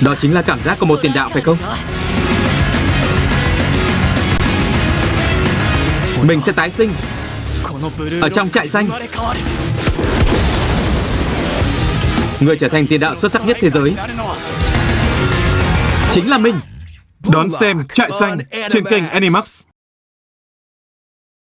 Đó chính là cảm giác của một tiền đạo, phải không? Mình sẽ tái sinh Ở trong trại xanh Người trở thành tiền đạo xuất sắc nhất thế giới Chính là mình Đón xem Trại Xanh trên kênh Animax.